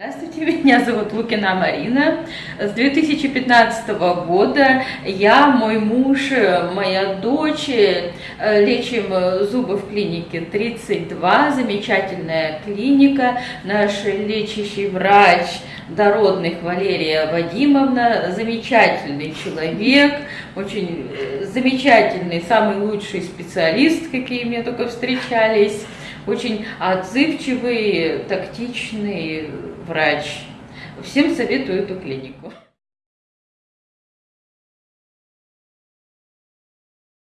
Здравствуйте, меня зовут Лукина Марина. С 2015 года я, мой муж, моя дочь э, лечим зубы в клинике 32, замечательная клиника. Наш лечащий врач Дородных Валерия Вадимовна, замечательный человек, очень э, замечательный, самый лучший специалист, какие мне только встречались очень отзывчивый, тактичный врач. Всем советую эту клинику.